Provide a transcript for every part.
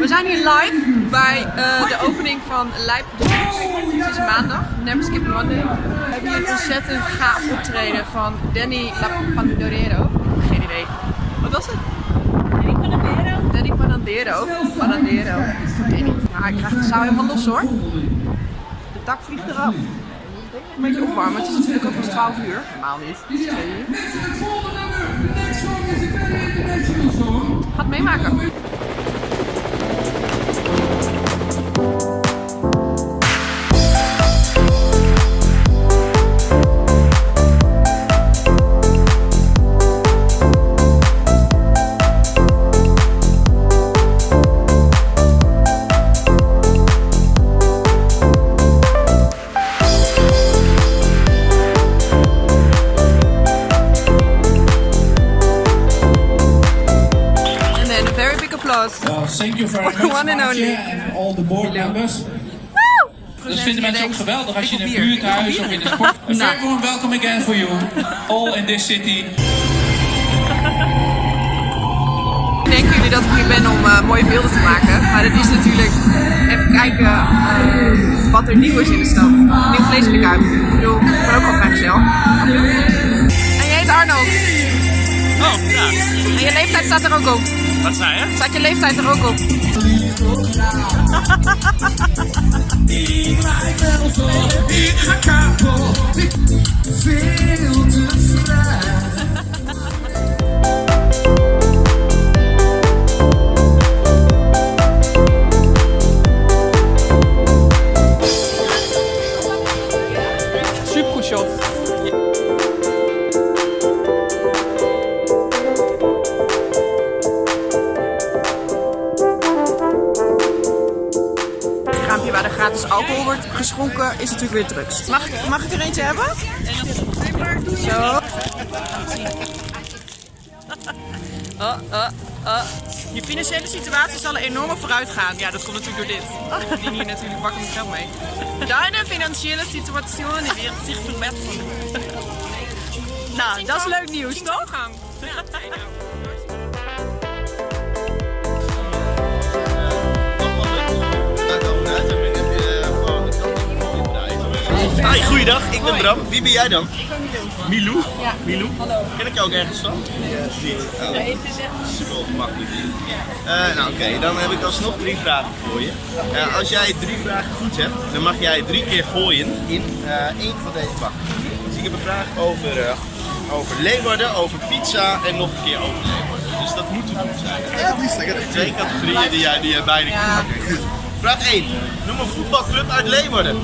We zijn hier live bij uh, de opening van Lijp Het is maandag, Never Skip Monday. We hebben hier een ontzettend gaaf optreden van Danny La Pandorero. Geen idee. Wat was het? Danny Panadero. Danny Panadero. Panadero. Ik weet niet. Ja, ik krijg de zaal helemaal los hoor. De dak vliegt eraf. Een beetje opwarmen. Het is natuurlijk ook pas 12 uur. Normaal niet. Het is 2 uur. Gaat meemaken. Thank you. Well, thank you very much, One and only. and all the board members. Dat vinden mensen ook geweldig als je in een buurthuis of in een sport... A Nou. very warm welcome again for you, all in this city. Denken jullie dat ik hier ben om eh, mooie beelden te maken? Maar het is natuurlijk even kijken eh, wat er nieuw is in de stad. Nieuw de kuip. Ik bedoel, ik ben ook al vrijgezel. En jij heet Arnold. Oh, ja. En je leeftijd staat er ook op. Wat zei je? Staat je leeftijd er ook op? Super alcohol wordt geschonken is natuurlijk weer drugs. Mag, ik- mag ik er eentje hebben? Zo. Oh, oh, oh. Je financiële situatie zal enorm vooruit gaan. Ja, dat komt natuurlijk door dit. Verdien hier natuurlijk bakken met geld mee. Deine financiële situatie wird zich verbeteren. Nou, dat is leuk nieuws, toch? Hi, goeiedag. Ik ben Bram. Wie ben jij dan? Milou? Ja. Milou? Ken ik jou ook ergens van? Niet? Oh. Super makkelijk. Eh nou oké, dan heb ik alsnog drie vragen voor je. Eh, als jij drie vragen goed hebt, dan mag jij drie keer gooien in eh, één van deze bakken. Dus ik heb een vraag over, over Leeuwarden, over pizza en nog een keer over Leeuwarden. Dus dat moet goed zijn. Ja, die is Twee categorieën die jij, die jij beide Ja. kunt. Vraag 1. Noem een voetbalclub uit Leeuwarden.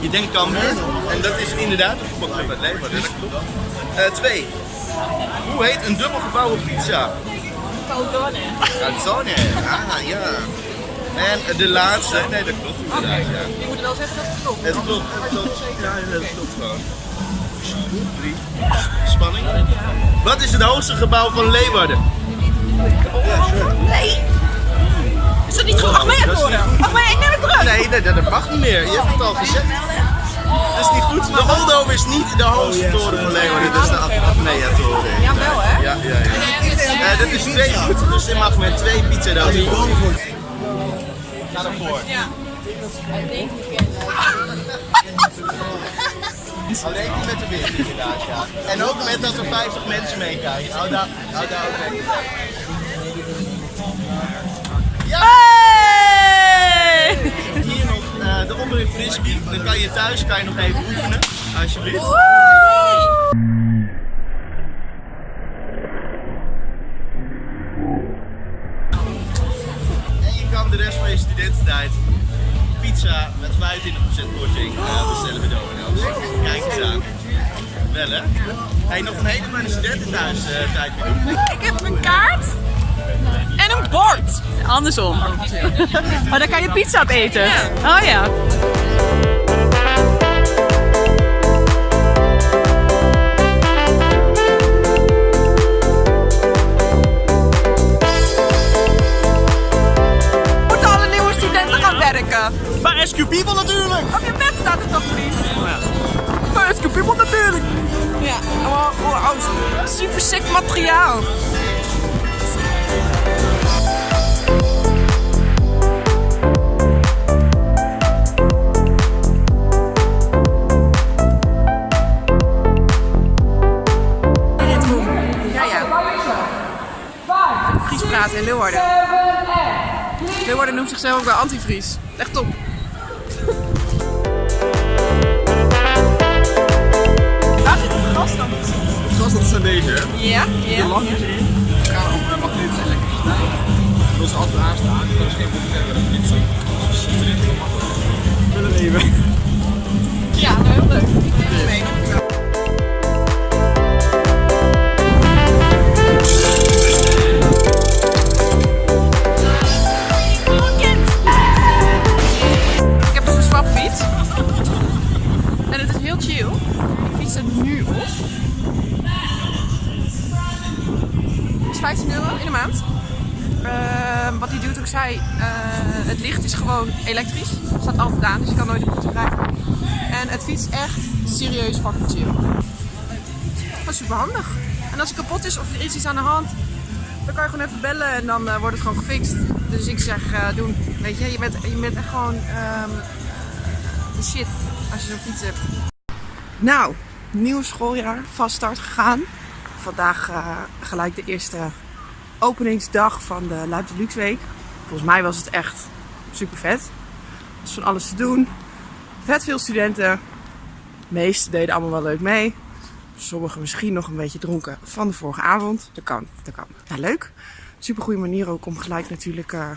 Je denkt Cambuur. En dat is inderdaad een voetbalclub uit Leeuwarden, dat klopt. Eh, twee. Hoe heet een dubbel gevouwen pizza? Caldone. Calzone. Ah, ja. En de laatste. Nee, dat klopt inderdaad, ja. Je moet wel zeggen dat het klopt. Het klopt, het klopt. Ja, dat klopt gewoon. Drie. Spanning. Wat is het hoogste gebouw van Leeuwarden? Nee! Is dat niet goed? Ach, horen? goed. Je? Ik neem het terug! Nee, dat, dat mag niet meer. Je hebt het al gezegd. Dat is niet goed. De Oldo is niet de hoogste toren van Leeuwarden. Dat is de Apnea-toren. Ja, wel hè? Ja, ja, ja. Eh, dat is twee goed, dus je mag met twee pizza dan. Ga ervoor. Ja. Alleen niet met de wind inderdaad, ja. En ook met dat er 50 mensen meekijken. Hou daar, hou daar ook mee. Kan je thuis kan je nog even oefenen, alsjeblieft. En je kan de rest van je studententijd pizza met 25% korting eh, bestellen bij Domino's. Kijk eens aan. Wel hè? Hey, nog een hele fijne studententhuis eh, tijd meer doen. Ik heb een kaart en een bord. Andersom. Maar dan kan je pizza op eten. Oh ja. Maar SQ People natuurlijk! Op je bed staat het nog niet? Maar SQ People natuurlijk! Ja, oh, oud super sick materiaal! Fries praten in Leeuwarden. Leeuwarden noemt zichzelf ook wel antivries. Echt top. Waar zit het gras dan? Het gras dat zijn deze, hè? Ja, ja. Langjes in. Gaan op magneet en elektriciteit. Dat is altijd aanstaan. Dat is geen probleem met een fietsen. Willen En het is heel chill. Ik fiets er nu op. Het is 15 euro in de maand. Ehm, wat hij doet, ook zei, eh, het licht is gewoon elektrisch. Het staat altijd aan, dus je kan nooit op moeten rijden. En het fiets echt serieus fucking chill. Dat is super handig. En als het kapot is of er is aan de hand, dan kan je gewoon even bellen en dan eh, wordt het gewoon gefixt. Dus ik zeg, eh, doen. Weet je, je bent, je bent echt gewoon ehm, shit als je zo'n fiets hebt. Nou, nieuw schooljaar, vast start gegaan. Vandaag eh, gelijk de eerste openingsdag van de Luip de Luxe Week. Volgens mij was het echt super vet. Er was van alles te doen. Vet veel studenten. De meesten deden allemaal wel leuk mee. Sommigen misschien nog een beetje dronken van de vorige avond. Dat kan, dat kan. Ja, leuk. Super goede manier ook om gelijk natuurlijk eh,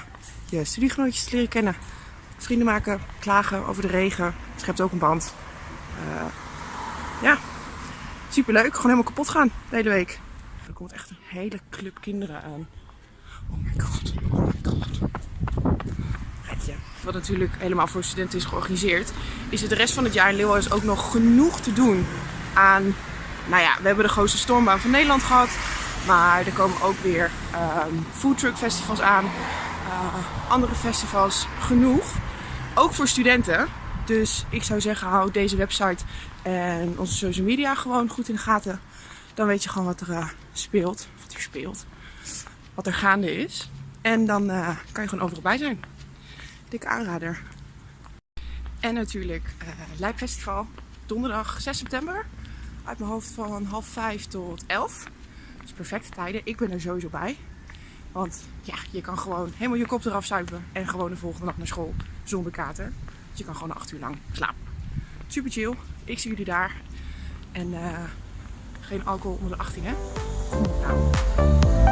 je studiegenootjes te leren kennen. Vrienden maken, klagen over de regen. Schept ook een band. Eh, ja, super leuk. Gewoon helemaal kapot gaan de hele week. Er komt echt een hele club kinderen aan. Oh my god, oh my god. Wat natuurlijk helemaal voor studenten is georganiseerd, is het de rest van het jaar in Leeuwarden ook nog genoeg te doen aan. Nou ja, we hebben de grootste stormbaan van Nederland gehad. Maar er komen ook weer ehm foodtruck festivals aan. eh, andere festivals genoeg. Ook voor studenten. Dus ik zou zeggen, hou deze website en onze social media gewoon goed in de gaten. Dan weet je gewoon wat er eh, speelt. Wat er speelt. Wat er gaande is. En dan eh, kan je gewoon overal bij zijn. Dikke aanrader. En natuurlijk Festival. Donderdag 6 september. Uit mijn hoofd van half 5 tot 11. Dus perfecte tijden. Ik ben er sowieso bij. Want ja, je kan gewoon helemaal je kop eraf zuipen. En gewoon de volgende dag naar school zonder kater. Dus je kan gewoon 8 uur lang slapen. Super chill. Ik zie jullie daar. En eh, geen alcohol onder de 18 hè. Nou.